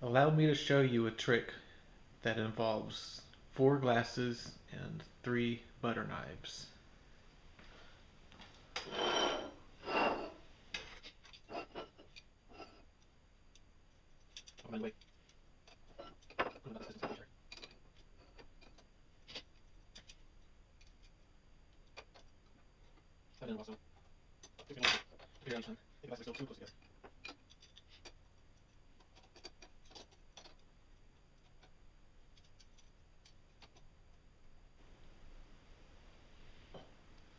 Allow me to show you a trick that involves four glasses and three butter knives.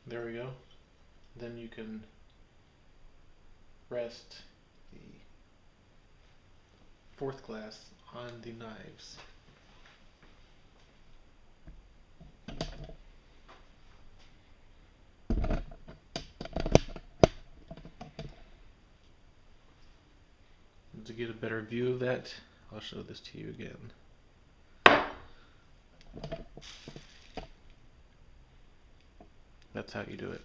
There we go. Then you can rest the fourth glass on the knives. To get a better view of that, I'll show this to you again. That's how you do it.